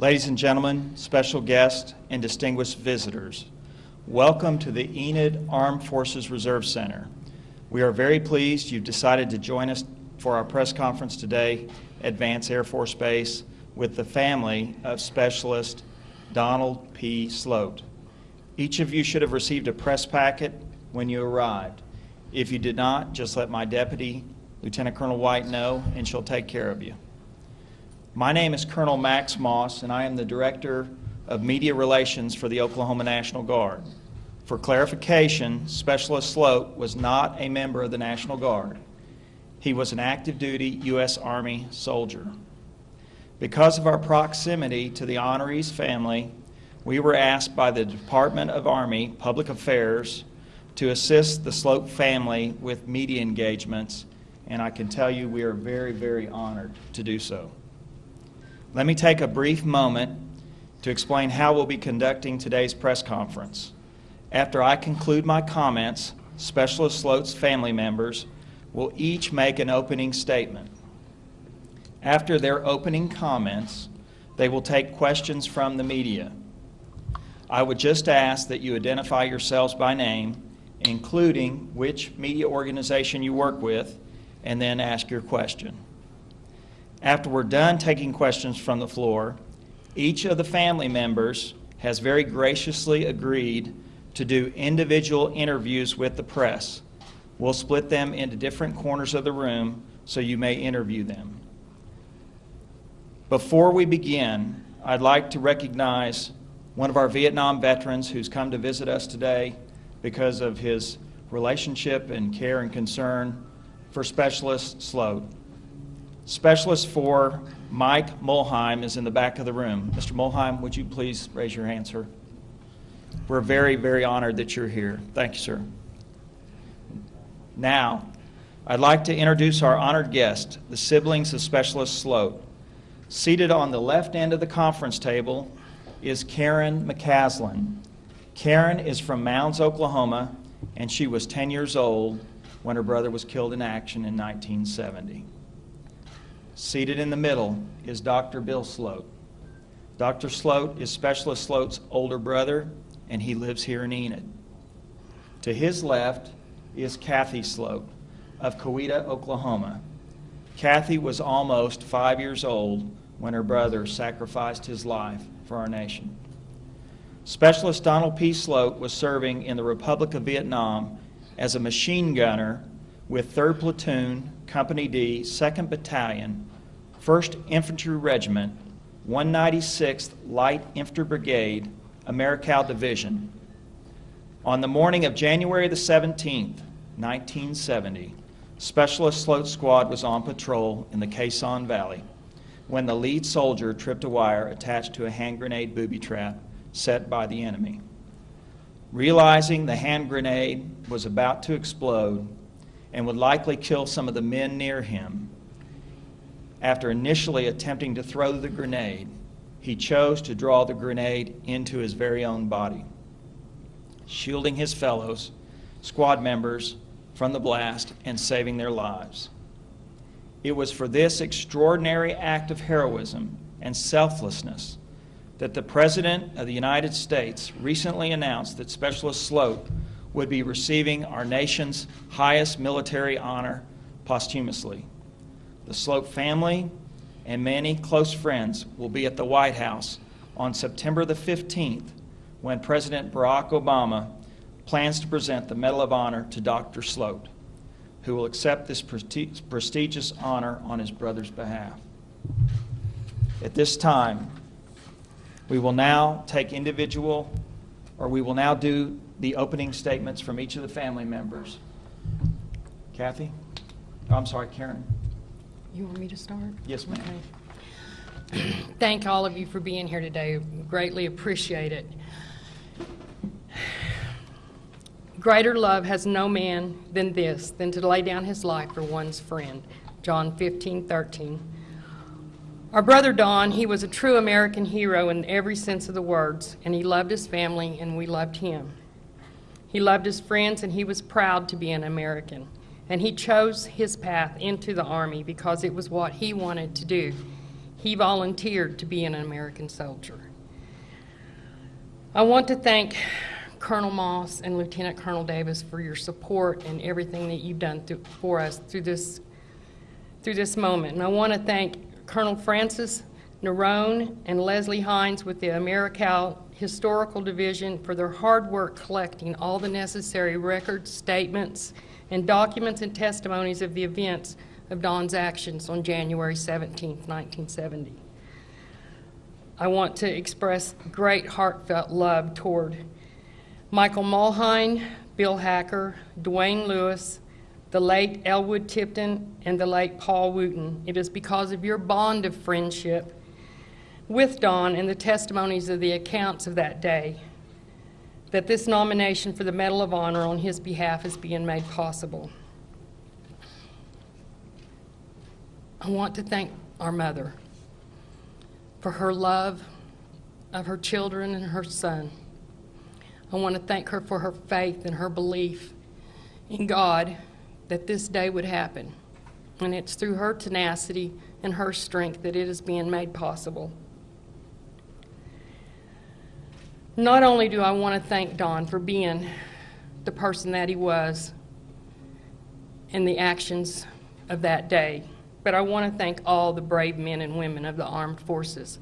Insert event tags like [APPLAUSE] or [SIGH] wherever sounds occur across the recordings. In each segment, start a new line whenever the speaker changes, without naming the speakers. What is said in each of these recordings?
Ladies and gentlemen, special guests, and distinguished visitors, welcome to the Enid Armed Forces Reserve Center. We are very pleased you've decided to join us for our press conference today at Vance Air Force Base with the family of Specialist Donald P. Sloat. Each of you should have received a press packet when you arrived. If you did not, just let my deputy, Lieutenant Colonel White, know, and she'll take care of you. My name is Colonel Max Moss, and I am the Director of Media Relations for the Oklahoma National Guard. For clarification, Specialist Sloat was not a member of the National Guard. He was an active duty U.S. Army soldier. Because of our proximity to the honoree's family, we were asked by the Department of Army Public Affairs to assist the Sloat family with media engagements, and I can tell you we are very, very honored to do so. Let me take a brief moment to explain how we'll be conducting today's press conference. After I conclude my comments, Specialist Sloat's family members will each make an opening statement. After their opening comments, they will take questions from the media. I would just ask that you identify yourselves by name, including which media organization you work with, and then ask your question. After we're done taking questions from the floor, each of the family members has very graciously agreed to do individual interviews with the press. We'll split them into different corners of the room so you may interview them. Before we begin, I'd like to recognize one of our Vietnam veterans who's come to visit us today because of his relationship and care and concern for Specialist Sloat. Specialist 4, Mike Mulheim, is in the back of the room. Mr. Mulheim, would you please raise your hand, sir? We're very, very honored that you're here. Thank you, sir. Now, I'd like to introduce our honored guest, the siblings of Specialist Sloat. Seated on the left end of the conference table is Karen McCaslin. Karen is from Mounds, Oklahoma, and she was 10 years old when her brother was killed in action in 1970. Seated in the middle is Dr. Bill Sloat. Dr. Sloat is Specialist Sloat's older brother, and he lives here in Enid. To his left is Kathy Sloat of Coweta, Oklahoma. Kathy was almost five years old when her brother sacrificed his life for our nation. Specialist Donald P. Sloat was serving in the Republic of Vietnam as a machine gunner with 3rd Platoon, Company D, 2nd Battalion, 1st Infantry Regiment, 196th Light Infantry Brigade, Americal Division. On the morning of January the 17th, 1970, Specialist Sloat Squad was on patrol in the Sanh Valley when the lead soldier tripped a wire attached to a hand grenade booby trap set by the enemy. Realizing the hand grenade was about to explode and would likely kill some of the men near him, after initially attempting to throw the grenade, he chose to draw the grenade into his very own body, shielding his fellows, squad members, from the blast and saving their lives. It was for this extraordinary act of heroism and selflessness that the President of the United States recently announced that Specialist Sloat would be receiving our nation's highest military honor posthumously. The Sloat family and many close friends will be at the White House on September the 15th when President Barack Obama plans to present the Medal of Honor to Dr. Sloat, who will accept this prestigious honor on his brother's behalf. At this time, we will now take individual, or we will now do the opening statements from each of the family members. Kathy? Oh, I'm sorry, Karen.
You want me to start?
Yes, ma'am.
Okay. Thank all of you for being here today. Greatly appreciate it. Greater love has no man than this, than to lay down his life for one's friend. John 15, 13. Our brother Don, he was a true American hero in every sense of the words, and he loved his family, and we loved him. He loved his friends, and he was proud to be an American and he chose his path into the Army because it was what he wanted to do. he volunteered to be an American soldier. I want to thank Colonel Moss and Lieutenant Colonel Davis for your support and everything that you've done through, for us through this through this moment. And I want to thank Colonel Francis Nerone and Leslie Hines with the Americal Historical Division for their hard work collecting all the necessary records, statements, and documents and testimonies of the events of Don's actions on January 17, 1970. I want to express great heartfelt love toward Michael Mulhine, Bill Hacker, Dwayne Lewis, the late Elwood Tipton, and the late Paul Wooten. It is because of your bond of friendship with Don and the testimonies of the accounts of that day that this nomination for the Medal of Honor on his behalf is being made possible. I want to thank our mother for her love of her children and her son. I want to thank her for her faith and her belief in God that this day would happen. And it's through her tenacity and her strength that it is being made possible. Not only do I want to thank Don for being the person that he was in the actions of that day, but I want to thank all the brave men and women of the armed forces.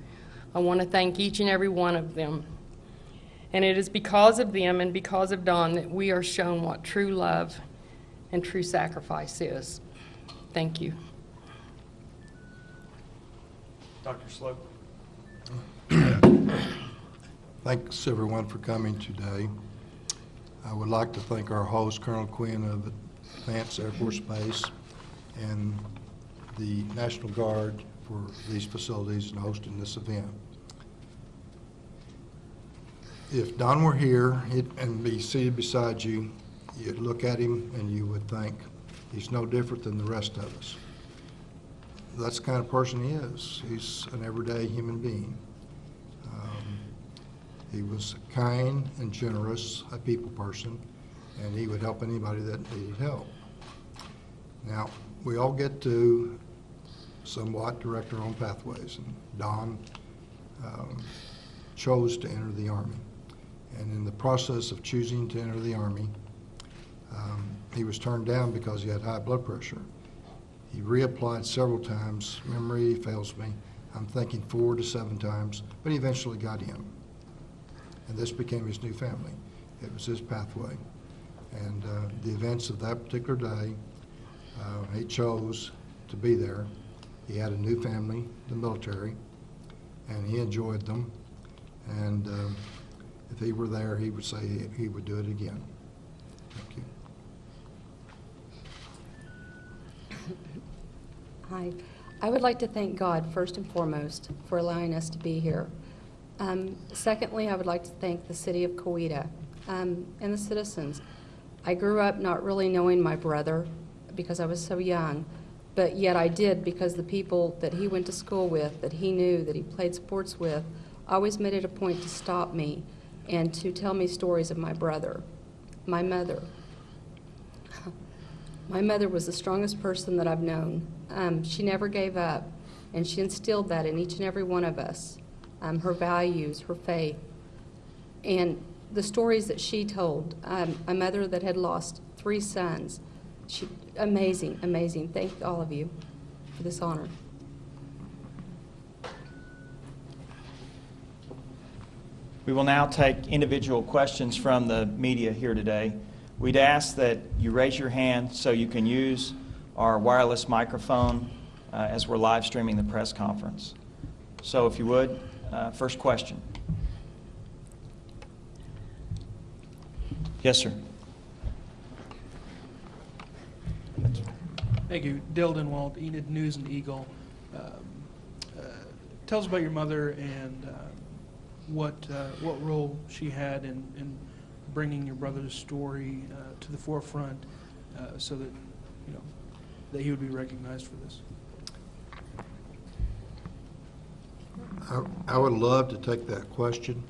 I want to thank each and every one of them. And it is because of them and because of Don that we are shown what true love and true sacrifice is. Thank you.
Dr. Sloat? [CLEARS THROAT]
Thanks, everyone, for coming today. I would like to thank our host, Colonel Quinn of the Vance Air Force Base, and the National Guard for these facilities and hosting this event. If Don were here and be seated beside you, you'd look at him and you would think, he's no different than the rest of us. That's the kind of person he is. He's an everyday human being. He was kind and generous, a people person, and he would help anybody that needed help. Now, we all get to somewhat direct our own pathways, and Don um, chose to enter the Army. And in the process of choosing to enter the Army, um, he was turned down because he had high blood pressure. He reapplied several times. Memory fails me. I'm thinking four to seven times, but he eventually got in. And this became his new family. It was his pathway. And uh, the events of that particular day, uh, he chose to be there. He had a new family, the military, and he enjoyed them. And um, if he were there, he would say he would do it again. Thank you.
Hi. I would like to thank God, first and foremost, for allowing us to be here. Um, Secondly, I would like to thank the city of Coweta um, and the citizens. I grew up not really knowing my brother because I was so young, but yet I did because the people that he went to school with, that he knew, that he played sports with, always made it a point to stop me and to tell me stories of my brother, my mother. [LAUGHS] My mother was the strongest person that I've known. Um, she never gave up, and she instilled that in each and every one of us um, her values, her faith. And the stories that she told, um, a mother that had lost three sons, she, amazing, amazing. Thank all of you for this honor.
We will now take individual questions from the media here today. We'd ask that you raise your hand so you can use our wireless microphone uh, as we're live streaming the press conference. So if you would, uh, first question. Yes, sir.
Thank you. Dale Denwalt, Enid News and Eagle. Um, uh, Tell us about your mother and um, what, uh, what role she had in, in bringing your brother's story uh, to the forefront uh, so that, you know, that he would be recognized for this.
I I would love to take that question,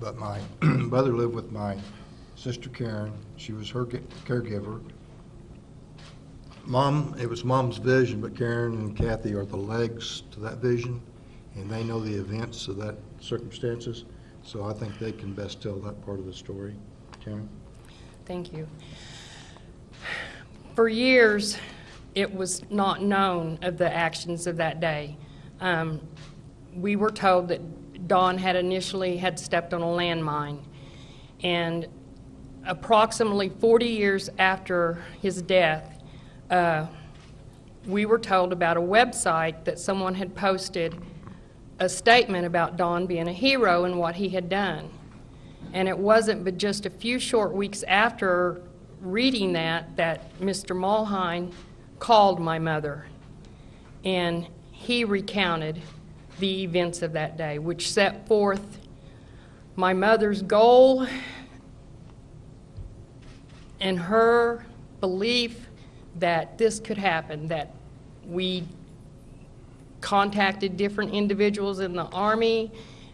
but my [CLEARS THROAT] mother lived with my sister Karen. She was her caregiver. Mom, it was mom's vision, but Karen and Kathy are the legs to that vision. and they know the events of that circumstances, so I think they can best tell that part of the story. Karen?
Thank you. For years, it was not known of the actions of that day. Um, We were told that Don had initially had stepped on a landmine, and approximately 40 years after his death, uh, we were told about a website that someone had posted a statement about Don being a hero and what he had done. And it wasn't but just a few short weeks after reading that, that Mr. Mulhine called my mother. And he recounted the events of that day, which set forth my mother's goal and her belief that this could happen, that we contacted different individuals in the Army,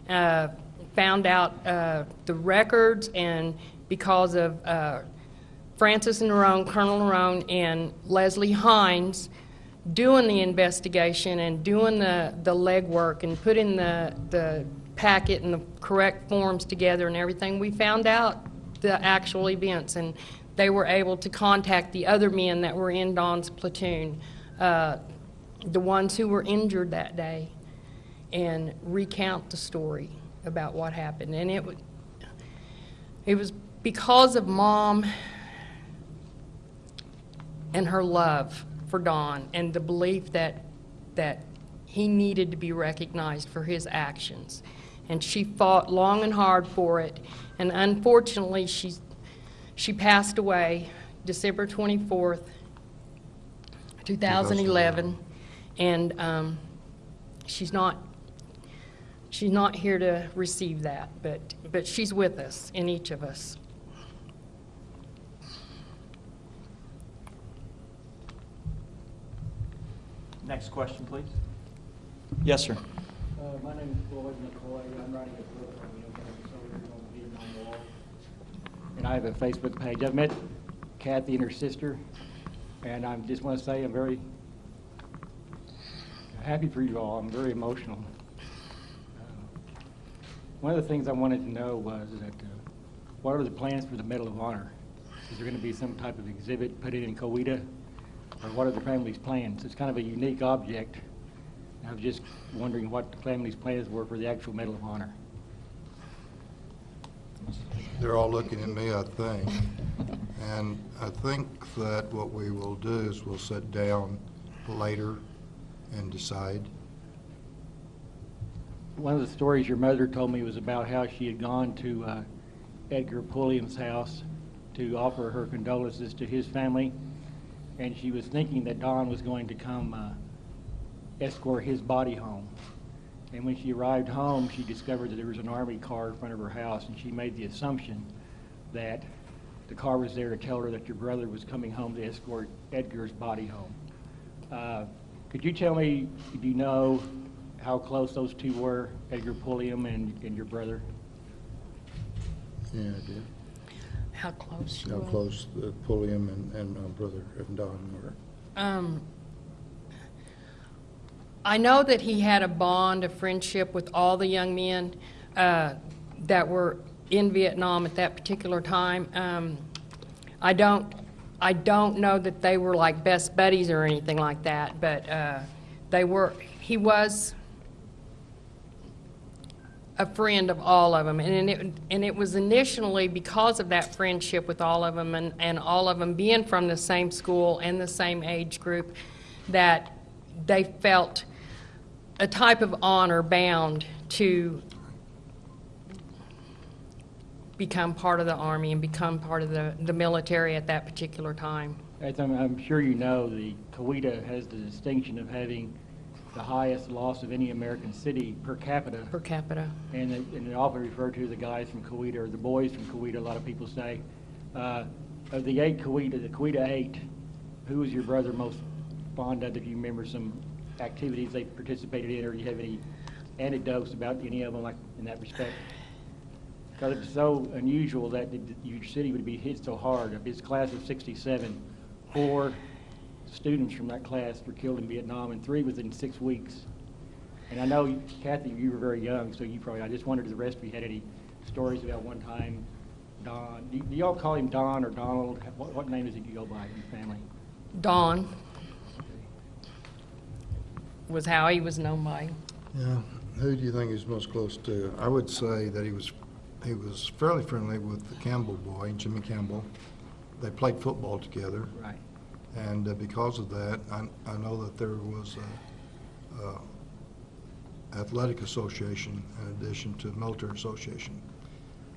uh, found out uh, the records, and because of uh, Francis Nerone, Colonel Nerone, and Leslie Hines doing the investigation and doing the, the legwork and putting the, the packet and the correct forms together and everything, we found out the actual events, and they were able to contact the other men that were in Don's platoon, uh, the ones who were injured that day, and recount the story about what happened. And it it was because of Mom and her love for Don and the belief that, that he needed to be recognized for his actions. And she fought long and hard for it. And unfortunately, she, she passed away December 24th, 2011. And um, she's not, she's not here to receive that, but, but she's with us, in each of us.
Next question, please. Yes, sir.
Uh, My name is Floyd McCoy. I'm writing a book on the Oklahoma Soldiers on the Vietnam War. And I have a Facebook page. I've met Kathy and her sister, and I just want to say I'm very happy for you all. I'm very emotional. Uh, One of the things I wanted to know was that, uh, what are the plans for the Medal of Honor? Is there going to be some type of exhibit put in Coweta? Or what are the family's plans? It's kind of a unique object. I was just wondering what the family's plans were for the actual Medal of Honor.
They're all looking at me, I think. And I think that what we will do is we'll sit down later and decide.
One of the stories your mother told me was about how she had gone to uh, Edgar Pulliam's house to offer her condolences to his family, and she was thinking that Don was going to come uh, escort his body home. And when she arrived home, she discovered that there was an army car in front of her house, and she made the assumption that the car was there to tell her that your brother was coming home to escort Edgar's body home. Uh, Could you tell me, do you know how close those two were, Edgar Pulliam and, and your brother?
Yeah, I did.
How close she
How close the Pulliam and, and uh, brother and Don were.
Um, I know that he had a bond, a friendship with all the young men uh, that were in Vietnam at that particular time. Um, I don't, I don't know that they were like best buddies or anything like that, but uh, they were. He was a friend of all of them, and it and it was initially because of that friendship with all of them, and and all of them being from the same school and the same age group, that they felt a type of honor bound to become part of the army and become part of the the military at that particular time.
As I'm, I'm sure you know, the Coweta has the distinction of having the highest loss of any American city per capita.
Per capita.
And it, and often referred to the guys from Coweta, or the boys from Coweta, a lot of people say. Uh, Of the eight Coweta, the Coweta eight, who was your brother most fond of, if you remember some activities they participated in, or do you have any anecdotes about any of them like in that respect? Because it's so unusual that the- your city would be hit so hard. Of his class of sixty-seven, four students from that class were killed in Vietnam, and three within six weeks. And I know, Kathy, you were very young, so you probably, I just wondered if the rest of you had any stories about one time Don, do do y'all call him Don or Donald? What, what name does he you go by in your family?
Don was how he was known by.
Yeah, who do you think he's most close to? I would say that he was, he was fairly friendly with the Campbell boy, Jimmy Campbell. They played football together,
Right.
And uh, because of that, I, I know that there was a, a athletic association in addition to military association.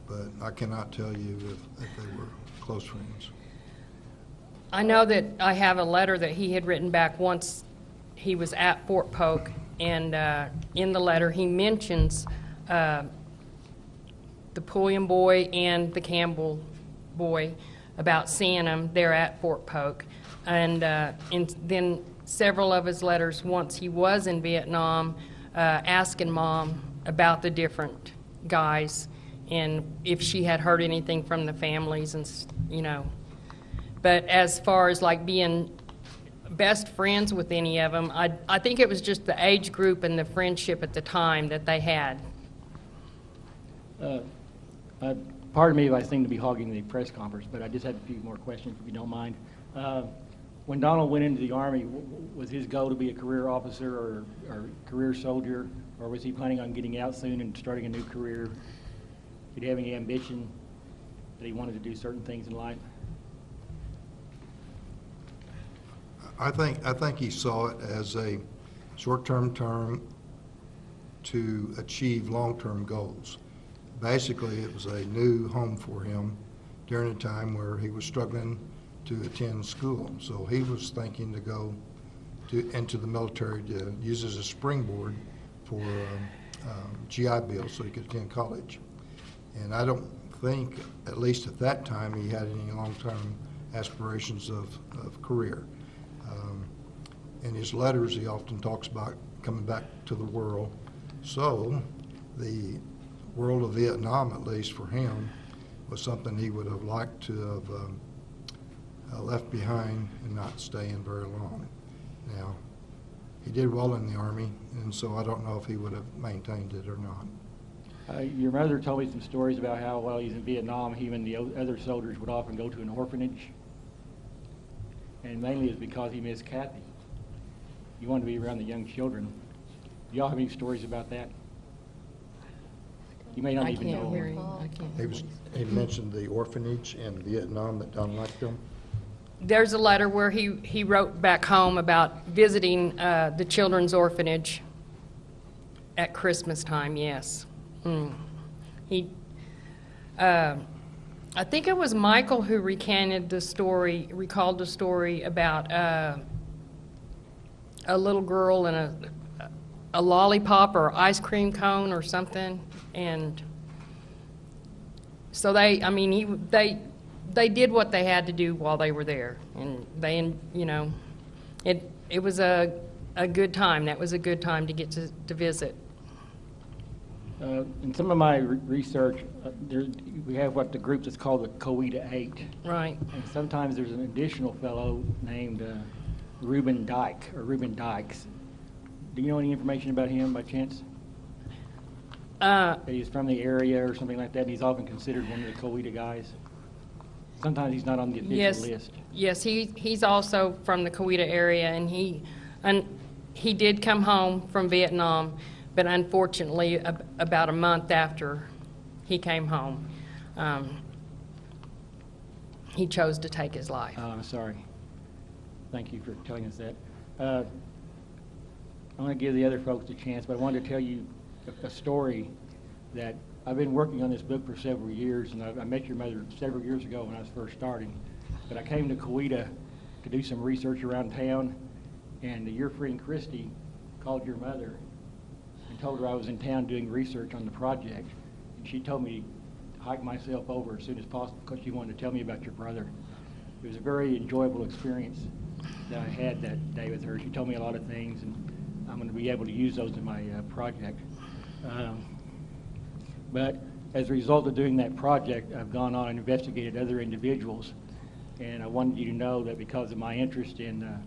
But I cannot tell you if, if they were close friends.
I know that I have a letter that he had written back once he was at Fort Polk, and uh, in the letter, he mentions uh, the Pulliam boy and the Campbell boy about seeing them there at Fort Polk. And, uh, then several of his letters, once he was in Vietnam, uh, asking Mom about the different guys and if she had heard anything from the families and, you know. But as far as like being best friends with any of them, I, I think it was just the age group and the friendship at the time that they had.
Uh, uh, Pardon me if I seem to be hogging the press conference, but I just had a few more questions, if you don't mind. When Donald went into the Army, was his goal to be a career officer or, or career soldier? Or was he planning on getting out soon and starting a new career? Did he have any ambition that he wanted to do certain things in life?
I think, I think he saw it as a short-term term to achieve long-term goals. Basically, it was a new home for him during a time where he was struggling to attend school. So he was thinking to go to, into the military to use as a springboard for um, um, GI Bill so he could attend college. And I don't think, at least at that time, he had any long-term aspirations of, of career. Um, In his letters, he often talks about coming back to the world. So the world of Vietnam, at least for him, was something he would have liked to have um, uh, left behind and not staying very long. Now, he did well in the Army, and so I don't know if he would have maintained it or not.
Uh, Your mother told me some stories about how while he's in Vietnam, he and the other soldiers would often go to an orphanage. And mainly it's because he missed Kathy. He wanted to be around the young children. Do y'all have any stories about that? You may not
I
even know.
can't hear. I can't.
He was, he mentioned the orphanage in Vietnam that Don liked them.
There's a letter where he, he wrote back home about visiting uh, the children's orphanage at Christmas time, yes. Mm. He, uh, I think it was Michael who recanted the story, recalled the story about uh, a little girl and a, a lollipop or ice cream cone or something, and so they, I mean, he, they, they did what they had to do while they were there, and they, you know, it, it was a, a good time. That was a good time to get to, to visit.
Uh, In some of my re- research, uh, there, we have what the group that's called the Coweta Eight.
Right.
And sometimes there's an additional fellow named uh, Reuben Dyke, or Reuben Dykes. Do you know any information about him by chance?
Uh,
he's from the area or something like that, and he's often considered one of the Coweta guys? Sometimes he's not on the official
yes,
list.
yes, he, he's also from the Coweta area, and he, and he did come home from Vietnam, but unfortunately, ab- about a month after he came home, um, he chose to take his life.
Uh, I'm sorry. Thank you for telling us that. Uh, I'm going to give the other folks a chance, but I wanted to tell you a, a story that I've been working on this book for several years, and I, I met your mother several years ago when I was first starting. But I came to Coweta to do some research around town, and your friend Christy called your mother and told her I was in town doing research on the project. And she told me to hike myself over as soon as possible because she wanted to tell me about your brother. It was a very enjoyable experience that I had that day with her. She told me a lot of things, and I'm going to be able to use those in my uh, project. Um, but as a result of doing that project, I've gone on and investigated other individuals, and I wanted you to know that because of my interest in uh,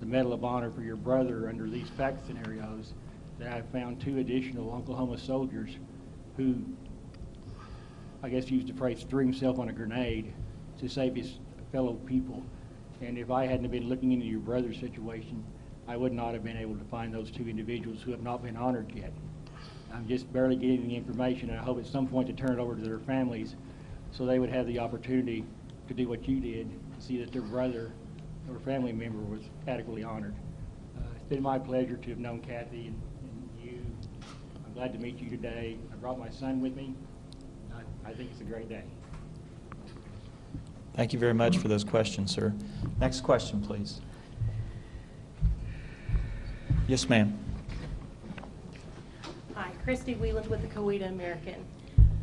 the Medal of Honor for your brother under these fact scenarios, that I found two additional Oklahoma soldiers who, I guess used the phrase, threw himself on a grenade to save his fellow people. And if I hadn't been looking into your brother's situation, I would not have been able to find those two individuals who have not been honored yet. I'm just barely getting the information, and I hope at some point to turn it over to their families so they would have the opportunity to do what you did, see that their brother or family member was adequately honored. Uh, It's been my pleasure to have known Kathy and and you. I'm glad to meet you today. I brought my son with me. I- I think it's a great day.
Thank you very much for those questions, sir. Next question, please. Yes, ma'am.
Christy Wheeland with the Coweta American.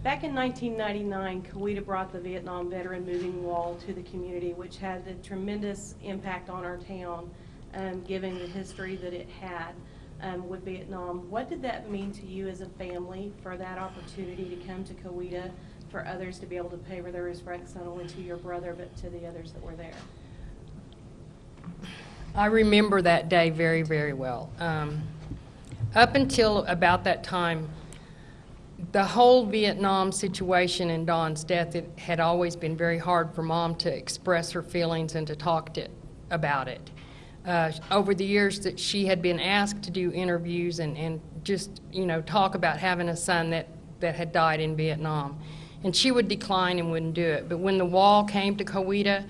Back in 1999, Coweta brought the Vietnam Veteran Moving Wall to the community, which had a tremendous impact on our town, um, given the history that it had um, with Vietnam. What did that mean to you as a family for that opportunity to come to Coweta, for others to be able to pay their respects not only to your brother, but to the others that were there?
I remember that day very, very well. Um, up until about that time, the whole Vietnam situation and Don's death, it had always been very hard for mom to express her feelings and to talk to, about it. Uh, over the years that she had been asked to do interviews and, and just, you know, talk about having a son that, that had died in Vietnam. And she would decline and wouldn't do it. But when the wall came to Coweta,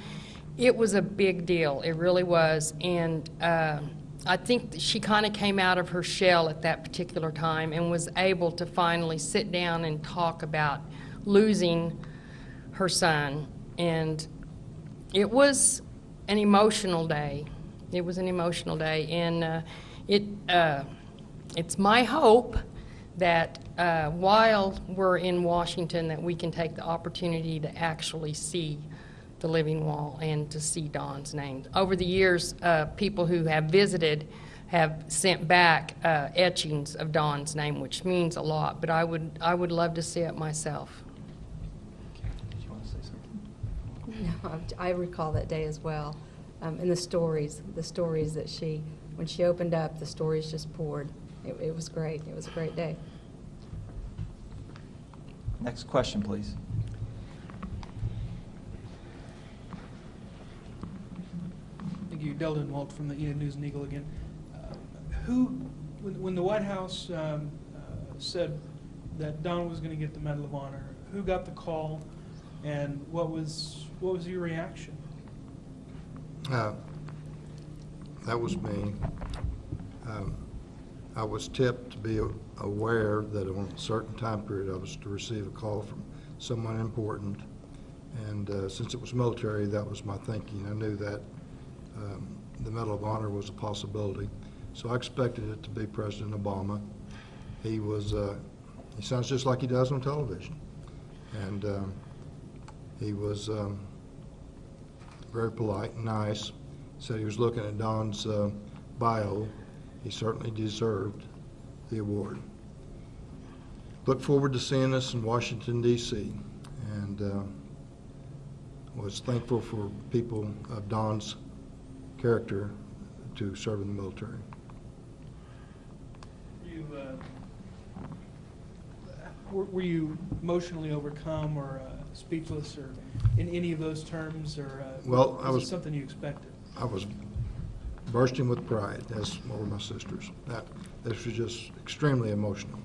it was a big deal. It really was. And uh, I think she kind of came out of her shell at that particular time and was able to finally sit down and talk about losing her son. And it was an emotional day. It was an emotional day. And uh, it, uh, it's my hope that uh, while we're in Washington, that we can take the opportunity to actually see the living wall and to see Don's name. Over the years, uh, people who have visited have sent back uh, etchings of Don's name, which means a lot, but I would, I would love to see it myself.
Did you want to say something?
No, I recall that day as well. Um, and the stories, the stories that she, when she opened up, the stories just poured. It, it was great. It was a great day.
Next question, please.
Thank you, Dale Denwalt from the Enid News and Eagle again. Uh, Who, when, when the White House um, uh, said that Don was going to get the Medal of Honor, who got the call, and what was what was your reaction?
Uh, That was me. Um, I was tipped to be aware that on a certain time period, I was to receive a call from someone important. And uh, since it was military, that was my thinking. I knew that um, the Medal of Honor was a possibility. So I expected it to be President Obama. He was, uh, he sounds just like he does on television. And um, he was um, very polite and nice. Said he was looking at Don's uh, bio. He certainly deserved the award. Look forward to seeing us in Washington D.C. and uh, was thankful for people of Don's character to serve in the military.
You, uh, were, were you emotionally overcome or uh, speechless or in any of those terms, or uh,
Well, I
was, something you expected?
I was bursting with pride, as were my sisters. That, this was just extremely emotional.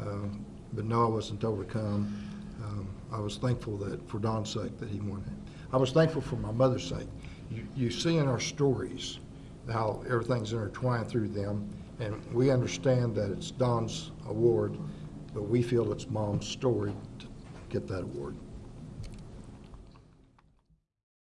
Um, But no, I wasn't overcome. Um, I was thankful that, for Don's sake, that he won it. I was thankful for my mother's sake. You, you see in our stories how everything's intertwined through them, and we understand that it's Don's award, but we feel it's Mom's story to get that award.